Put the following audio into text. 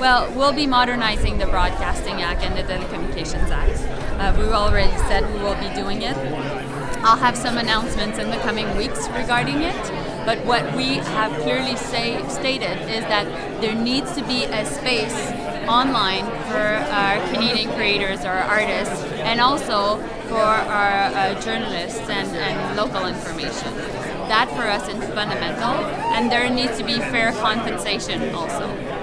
Well, we'll be modernizing the Broadcasting Act and the Telecommunications Act. Uh, we've already said we will be doing it. I'll have some announcements in the coming weeks regarding it. But what we have clearly say, stated is that there needs to be a space online for our Canadian creators or artists and also for our uh, journalists and, and local information. That for us is fundamental and there needs to be fair compensation also.